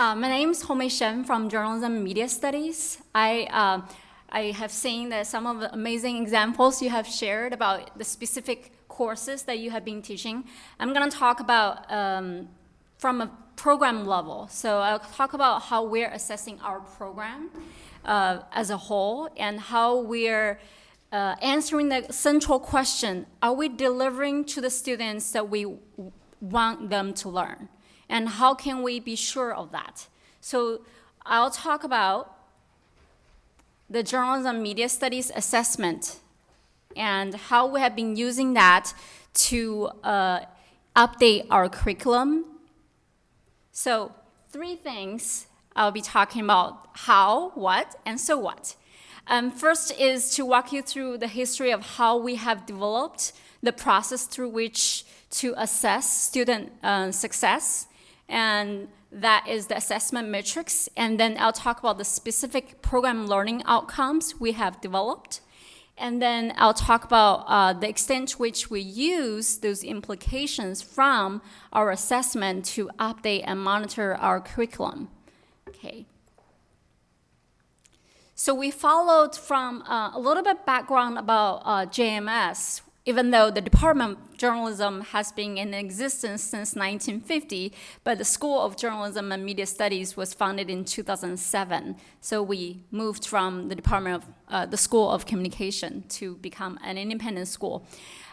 Uh, my name is Homei Shen from Journalism and Media Studies. I, uh, I have seen that some of the amazing examples you have shared about the specific courses that you have been teaching. I'm going to talk about um, from a program level. So I'll talk about how we're assessing our program uh, as a whole and how we're uh, answering the central question, are we delivering to the students that we want them to learn? And how can we be sure of that? So I'll talk about the journalism media studies assessment and how we have been using that to uh, update our curriculum. So three things I'll be talking about how, what, and so what. Um, first is to walk you through the history of how we have developed the process through which to assess student uh, success. And that is the assessment matrix. And then I'll talk about the specific program learning outcomes we have developed. And then I'll talk about uh, the extent to which we use those implications from our assessment to update and monitor our curriculum. Okay. So we followed from uh, a little bit background about uh, JMS, even though the Department of Journalism has been in existence since 1950, but the School of Journalism and Media Studies was founded in 2007. So we moved from the Department of uh, the School of Communication to become an independent school.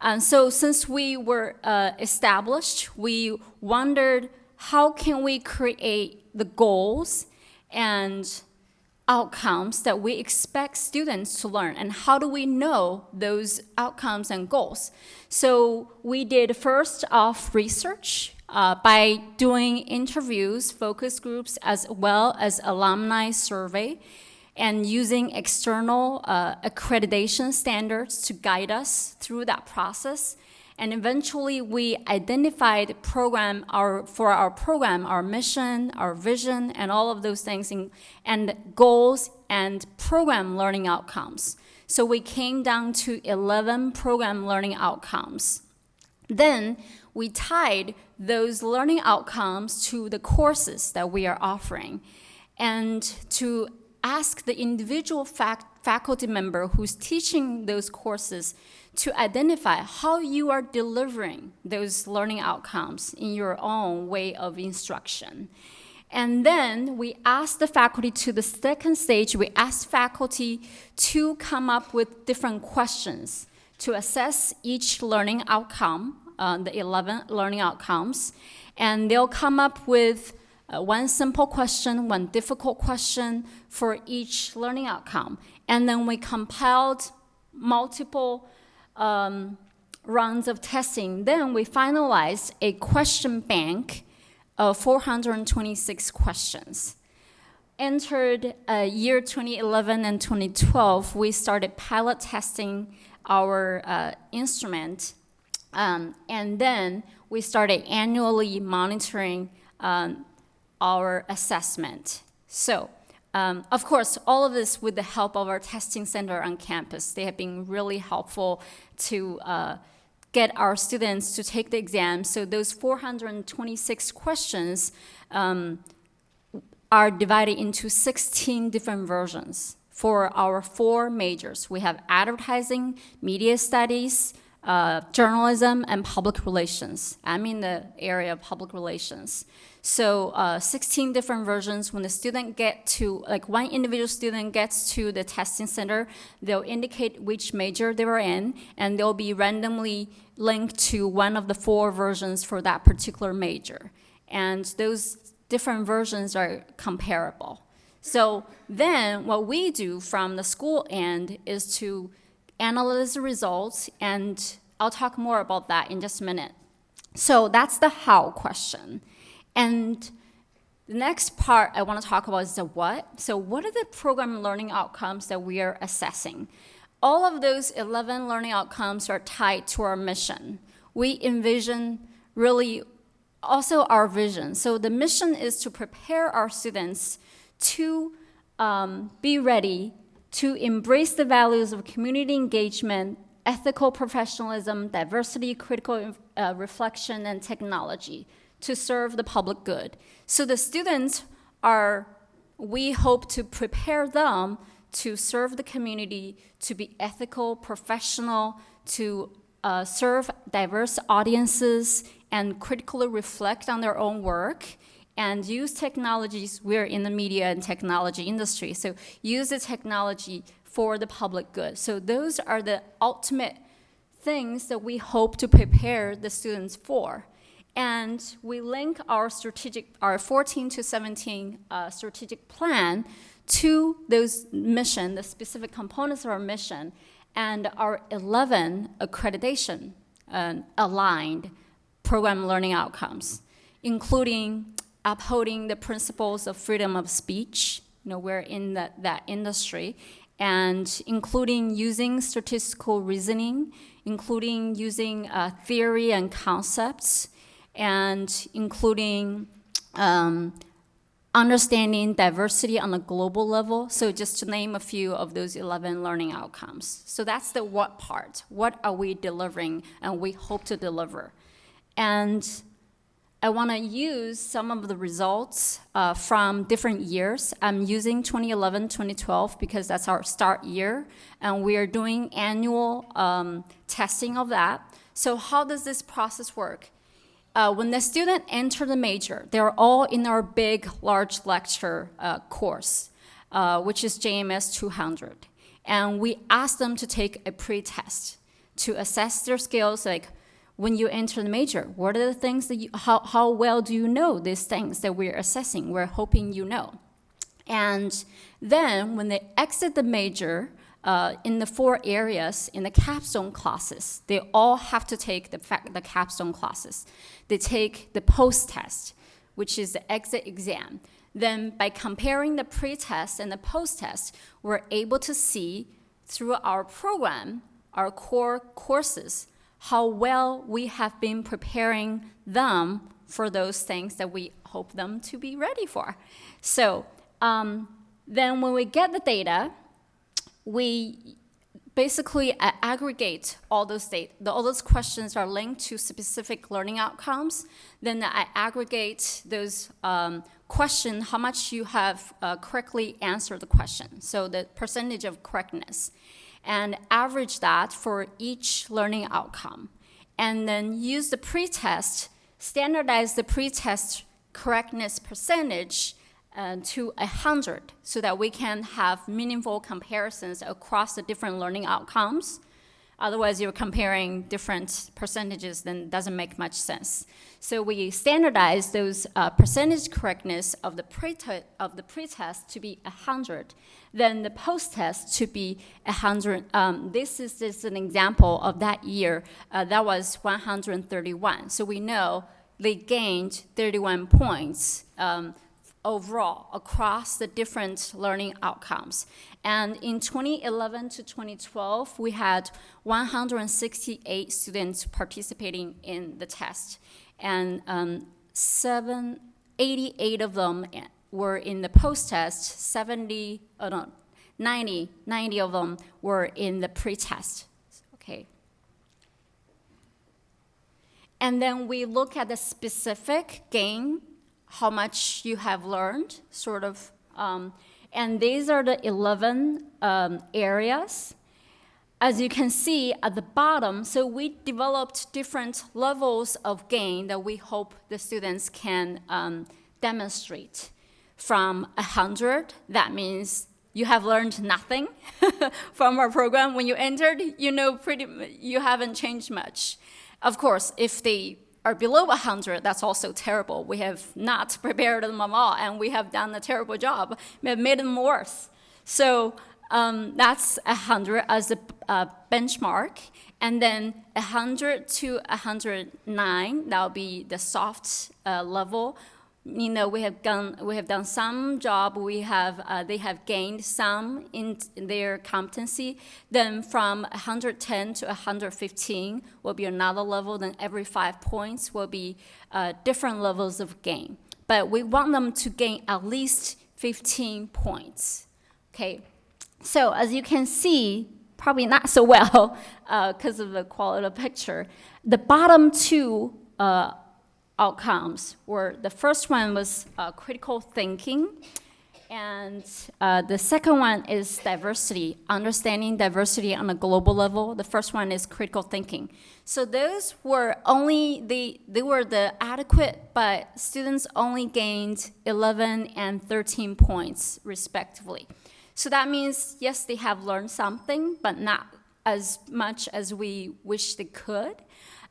And so since we were uh, established, we wondered how can we create the goals and outcomes that we expect students to learn and how do we know those outcomes and goals. So we did first off research uh, by doing interviews, focus groups, as well as alumni survey and using external uh, accreditation standards to guide us through that process. And eventually we identified program our, for our program, our mission, our vision, and all of those things, in, and goals and program learning outcomes. So we came down to 11 program learning outcomes. Then we tied those learning outcomes to the courses that we are offering and to ask the individual fac faculty member who's teaching those courses to identify how you are delivering those learning outcomes in your own way of instruction. And then we ask the faculty to the second stage, we ask faculty to come up with different questions to assess each learning outcome, uh, the 11 learning outcomes. And they'll come up with uh, one simple question, one difficult question for each learning outcome. And then we compiled multiple um, rounds of testing, then we finalized a question bank of 426 questions. Entered uh, year 2011 and 2012, we started pilot testing our uh, instrument, um, and then we started annually monitoring um, our assessment. So um, of course, all of this with the help of our testing center on campus. They have been really helpful to uh, get our students to take the exam. So those 426 questions um, are divided into 16 different versions for our four majors. We have advertising, media studies, uh, journalism, and public relations. I'm in the area of public relations. So uh, 16 different versions. When the student get to, like one individual student gets to the testing center, they'll indicate which major they were in, and they'll be randomly linked to one of the four versions for that particular major. And those different versions are comparable. So then what we do from the school end is to analyze the results, and I'll talk more about that in just a minute. So that's the how question. And the next part I want to talk about is the what. So what are the program learning outcomes that we are assessing? All of those 11 learning outcomes are tied to our mission. We envision really also our vision. So the mission is to prepare our students to um, be ready to embrace the values of community engagement, ethical professionalism, diversity, critical uh, reflection, and technology to serve the public good. So the students are, we hope to prepare them to serve the community, to be ethical, professional, to uh, serve diverse audiences, and critically reflect on their own work and use technologies. We're in the media and technology industry, so use the technology for the public good. So those are the ultimate things that we hope to prepare the students for. And we link our strategic, our 14 to 17 uh, strategic plan to those mission, the specific components of our mission, and our 11 accreditation uh, aligned program learning outcomes, including upholding the principles of freedom of speech. You know, we're in that, that industry, and including using statistical reasoning, including using uh, theory and concepts, and including um, understanding diversity on a global level. So just to name a few of those 11 learning outcomes. So that's the what part. What are we delivering and we hope to deliver? And I want to use some of the results uh, from different years. I'm using 2011, 2012 because that's our start year, and we are doing annual um, testing of that. So how does this process work? Uh, when the student enter the major, they're all in our big, large lecture uh, course, uh, which is JMS 200. And we ask them to take a pre-test to assess their skills, like when you enter the major? What are the things that you, how, how well do you know these things that we're assessing, we're hoping you know? And then when they exit the major, uh, in the four areas in the capstone classes, they all have to take the, the capstone classes. They take the post-test, which is the exit exam. Then by comparing the pre-test and the post-test, we're able to see through our program, our core courses, how well we have been preparing them for those things that we hope them to be ready for. So um, then when we get the data, we basically aggregate all those data. All those questions are linked to specific learning outcomes. Then I aggregate those um, questions, how much you have uh, correctly answered the question. So the percentage of correctness and average that for each learning outcome. And then use the pretest, standardize the pretest correctness percentage uh, to 100 so that we can have meaningful comparisons across the different learning outcomes Otherwise, you're comparing different percentages, then doesn't make much sense. So we standardize those uh, percentage correctness of the pre-test of the pretest to be 100, then the post-test to be 100. Um, this is just an example of that year. Uh, that was 131. So we know they gained 31 points um, overall across the different learning outcomes. And in 2011 to 2012, we had 168 students participating in the test. And um, seven, 88 of them were in the post-test, 70, oh no, 90, 90 of them were in the pre-test, okay. And then we look at the specific gain how much you have learned, sort of. Um, and these are the 11 um, areas. As you can see at the bottom, so we developed different levels of gain that we hope the students can um, demonstrate. From 100, that means you have learned nothing from our program. When you entered, you know pretty, you haven't changed much. Of course, if they are below 100, that's also terrible. We have not prepared them at all, and we have done a terrible job. We have made them worse. So um, that's 100 as a uh, benchmark. And then 100 to 109, that'll be the soft uh, level you know, we have done we have done some job. We have uh, they have gained some in, their competency. Then from 110 to 115 will be another level. Then every five points will be uh, different levels of gain. But we want them to gain at least 15 points. Okay, so as you can see, probably not so well because uh, of the quality of picture. The bottom two uh, outcomes were the first one was uh, critical thinking, and uh, the second one is diversity, understanding diversity on a global level. The first one is critical thinking. So those were only the they were the adequate, but students only gained 11 and 13 points respectively. So that means yes, they have learned something, but not as much as we wish they could.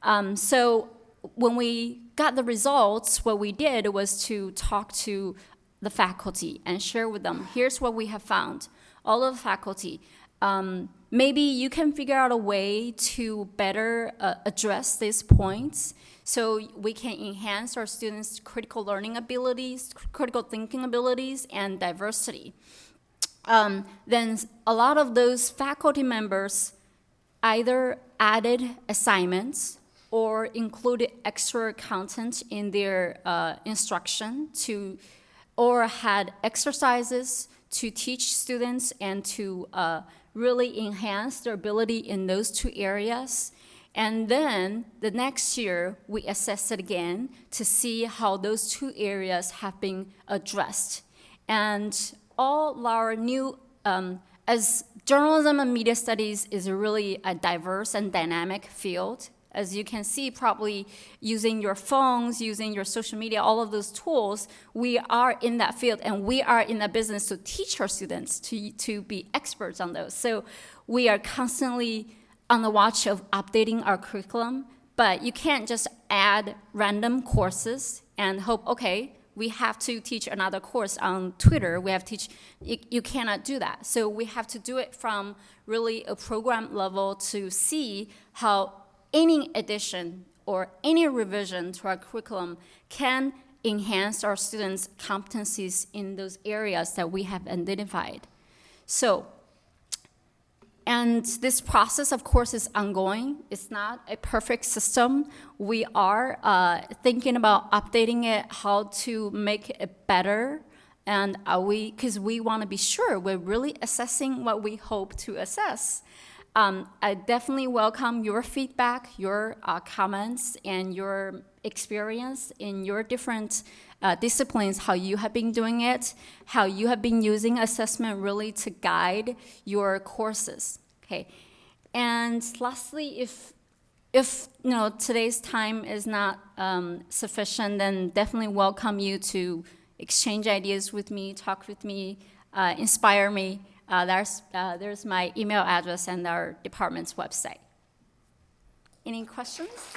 Um, so when we got the results, what we did was to talk to the faculty and share with them, here's what we have found. All of the faculty, um, maybe you can figure out a way to better uh, address these points so we can enhance our students' critical learning abilities, critical thinking abilities, and diversity. Um, then a lot of those faculty members either added assignments or included extra content in their uh, instruction to or had exercises to teach students and to uh, really enhance their ability in those two areas. And then the next year, we assess it again to see how those two areas have been addressed. And all our new, um, as journalism and media studies is really a diverse and dynamic field, as you can see, probably using your phones, using your social media, all of those tools, we are in that field and we are in that business to teach our students to, to be experts on those. So we are constantly on the watch of updating our curriculum, but you can't just add random courses and hope, okay, we have to teach another course on Twitter. We have to teach, you, you cannot do that. So we have to do it from really a program level to see how any addition or any revision to our curriculum can enhance our students' competencies in those areas that we have identified. So, and this process, of course, is ongoing. It's not a perfect system. We are uh, thinking about updating it, how to make it better, and are we, because we want to be sure we're really assessing what we hope to assess. Um, I definitely welcome your feedback, your uh, comments, and your experience in your different uh, disciplines, how you have been doing it, how you have been using assessment really to guide your courses. Okay, and lastly, if if you know today's time is not um, sufficient, then definitely welcome you to exchange ideas with me, talk with me, uh, inspire me. Uh, there's, uh, there's my email address and our department's website. Any questions?